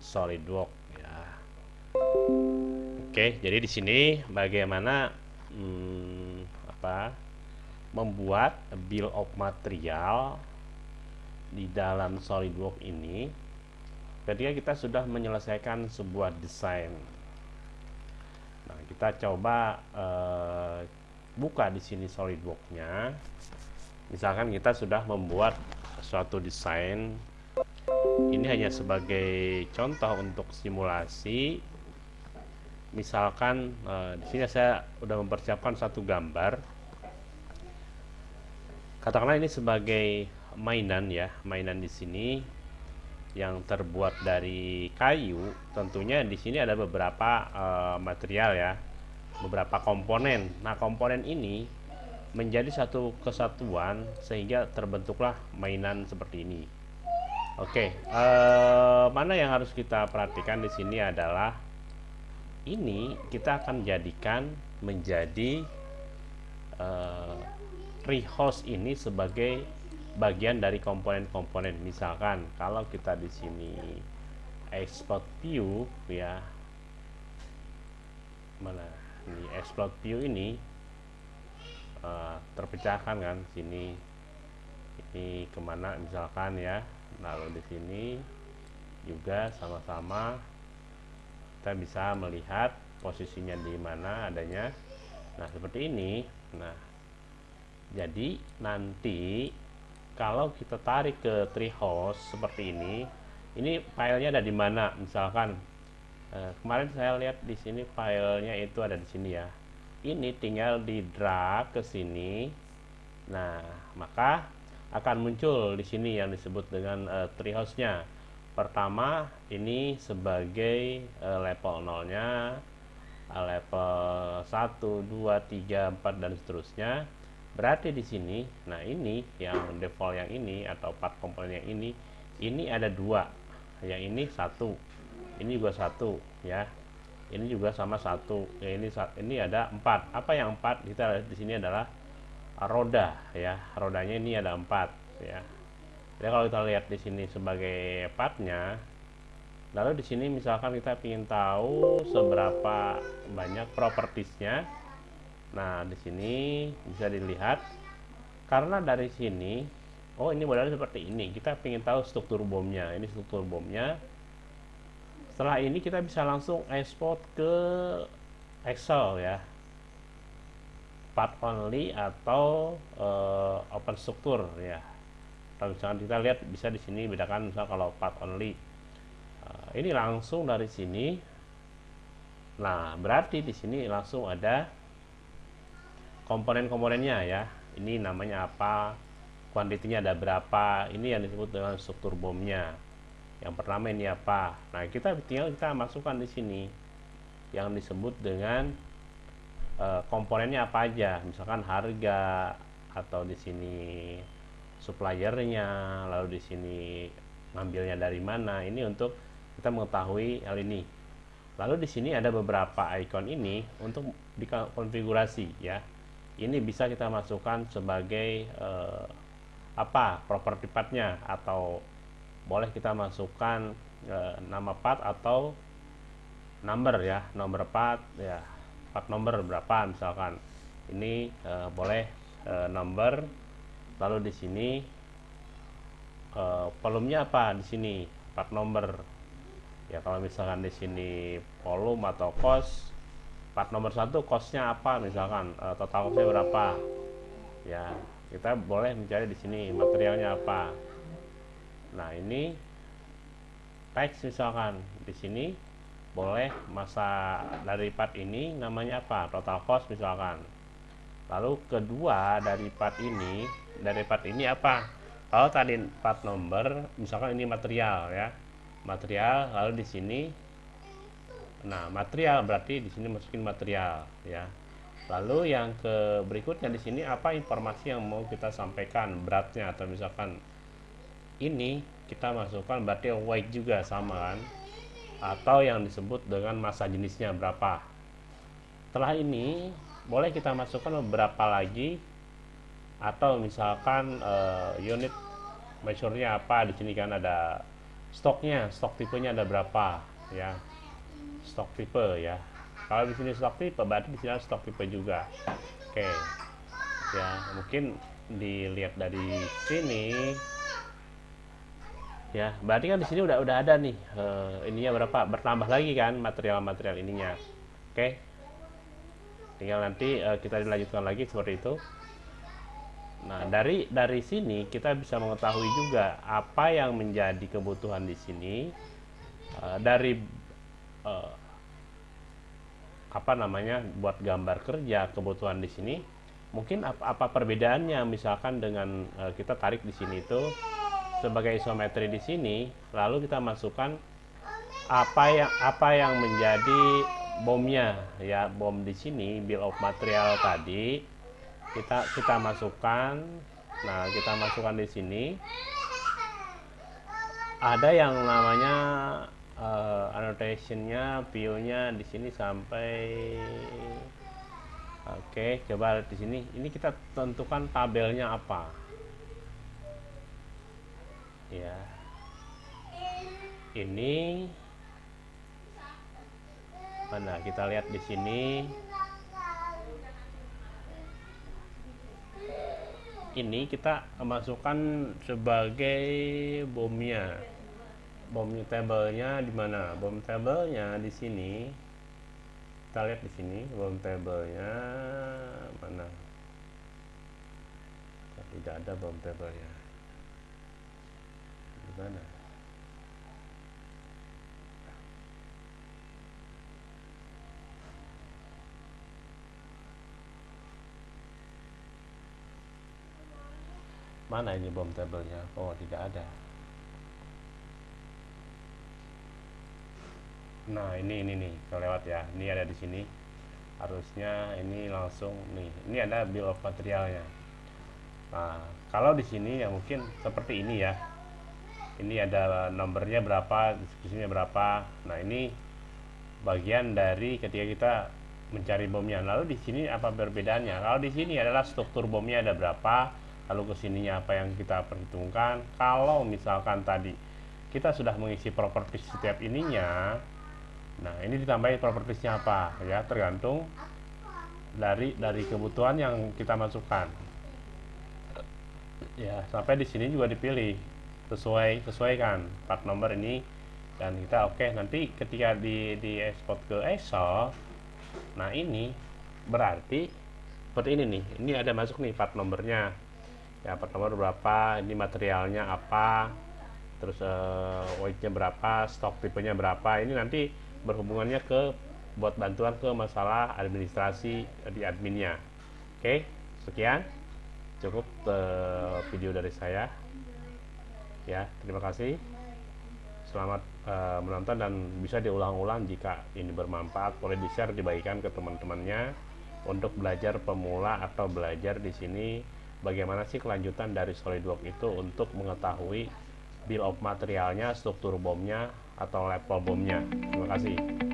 SolidWorks ya. Oke, jadi di sini bagaimana hmm, apa membuat bill of material di dalam SolidWorks ini ketika kita sudah menyelesaikan sebuah desain. Nah, kita coba uh, buka di sini SolidWorks-nya. Misalkan kita sudah membuat suatu desain ini hanya sebagai contoh untuk simulasi. Misalkan eh, di sini saya sudah mempersiapkan satu gambar. Katakanlah ini sebagai mainan ya mainan di sini yang terbuat dari kayu. Tentunya di sini ada beberapa uh, material ya beberapa komponen. Nah komponen ini menjadi satu kesatuan sehingga terbentuklah mainan seperti ini Oke, uh, mana yang harus kita perhatikan di sini adalah ini kita akan jadikan menjadi uh, rehost ini sebagai bagian dari komponen-komponen. Misalkan kalau kita di sini export view ya, mana ini export view ini uh, terpecahkan kan sini ini ke mana misalkan ya lalu di sini juga sama-sama kita bisa melihat posisinya di mana adanya. Nah seperti ini. Nah jadi nanti kalau kita tarik ke treehouse seperti ini ini filenya ada di mana? Misalkan eh, kemarin saya lihat di sini filenya itu ada di sini ya. Ini tinggal di drag ke sini. Nah maka akan muncul di sini yang disebut dengan uh, treehouse-nya. Pertama, ini sebagai uh, level 0-nya, uh, level 1, 2, 3, 4 dan seterusnya. Berarti di sini, nah ini yang default yang ini atau part komponen yang ini, ini ada dua. Yang ini satu, ini juga satu, ya. Ini juga sama satu. Ya, ini ini ada empat. Apa yang empat? Kita di sini adalah roda ya. Rodanya ini ada empat ya. Jadi kalau kita lihat di sini sebagai partnya lalu di sini misalkan kita ingin tahu seberapa banyak propertiesnya. Nah di sini bisa dilihat karena dari sini oh ini modelnya seperti ini. Kita ingin tahu struktur bomnya. Ini struktur bomnya. Setelah ini kita bisa langsung export ke Excel ya part only atau uh, open struktur ya. Kalau misalkan kita lihat bisa di sini bedakan misal kalau part only uh, ini langsung dari sini. Nah berarti di sini langsung ada komponen-komponennya ya. Ini namanya apa kuantitinya ada berapa ini yang disebut dengan struktur bomnya yang pertama ini apa. Nah kita tinggal kita masukkan di sini yang disebut dengan Eh, komponennya apa aja? Misalkan harga atau di sini suppliernya lalu di sini ngambilnya dari mana? Ini untuk kita mengetahui hal ini. Lalu di sini ada beberapa icon ini untuk dikonfigurasi ya. Ini bisa kita masukkan sebagai eh, apa properti partnya atau boleh kita masukkan eh, nama part atau number ya nomor part ya part number berapa misalkan. Ini uh, boleh uh, number lalu di sini uh, volumenya apa di sini? Part number ya kalau misalkan di sini volume atau cost part nomor satu costnya apa misalkan uh, total costnya berapa? Ya kita boleh mencari di sini materialnya apa. Nah ini teks misalkan di sini boleh masa dari part ini namanya apa? Total cost misalkan. Lalu kedua dari part ini dari part ini apa? Kalau tadi part number misalkan ini material ya. Material lalu di sini nah material berarti di sini masukin material ya. Lalu yang ke berikutnya di sini apa informasi yang mau kita sampaikan beratnya? Atau misalkan ini kita masukkan berarti weight juga sama kan atau yang disebut dengan masa jenisnya berapa. Setelah ini boleh kita masukkan beberapa lagi. Atau misalkan uh, unit measure-nya apa di sini kan ada stoknya stok tipenya ada berapa ya. Stok tipe ya. Kalau di sini stok tipe berarti di sini stok tipe juga. Oke. Ya mungkin dilihat dari sini ya berarti kan di sini udah udah ada nih uh, ininya berapa? Bertambah lagi kan material-material ininya. Oke. Tinggal nanti uh, kita dilanjutkan lagi seperti itu. Nah dari dari sini kita bisa mengetahui juga apa yang menjadi kebutuhan di sini uh, dari uh, apa namanya buat gambar kerja kebutuhan di sini. Mungkin apa, apa perbedaannya? Misalkan dengan uh, kita tarik di sini itu sebagai isometri di sini lalu kita masukkan apa yang apa yang menjadi bomnya. Ya bom di sini bill of material tadi kita kita masukkan. Nah kita masukkan di sini. Ada yang namanya uh, annotationnya view-nya di sini sampai oke okay, coba di sini. Ini kita tentukan tabelnya apa ya. Ini mana? Kita lihat di sini. Ini kita masukkan sebagai bomnya. Bom tabelnya di mana? Bom tabelnya di sini. Kita lihat di sini bom tabelnya mana? Tidak ada bom tabelnya gimana? Mana ini bom tabelnya oh tidak ada. Nah ini ini nih kelewat ya. Ini ada di sini. Harusnya ini langsung nih. Ini ada bill of materialnya. Nah kalau di sini ya mungkin seperti ini ya ini ada nomornya berapa diskusinya berapa. Nah ini bagian dari ketika kita mencari bomnya. Lalu di sini apa perbedaannya? Kalau di sini adalah struktur bomnya ada berapa lalu ke sininya apa yang kita perhitungkan. Kalau misalkan tadi kita sudah mengisi properti setiap ininya nah ini ditambahin propertiesnya apa? Ya tergantung dari dari kebutuhan yang kita masukkan. Ya sampai di sini juga dipilih sesuai sesuaikan. Part nomor ini dan kita oke okay, nanti ketika di di export ke Excel nah ini berarti seperti ini nih. Ini ada masuk nih part nomornya. Ya part nomor berapa ini materialnya apa terus uh, weightnya berapa stok tipenya berapa. Ini nanti berhubungannya ke buat bantuan ke masalah administrasi di adminnya. Oke sekian. Cukup uh, video dari saya ya terima kasih. Selamat uh, menonton dan bisa diulang-ulang jika ini bermanfaat. Boleh di share dibagikan ke teman-temannya untuk belajar pemula atau belajar di sini bagaimana sih kelanjutan dari SolidWorks itu untuk mengetahui bill of materialnya struktur bomnya atau level bomnya. Terima kasih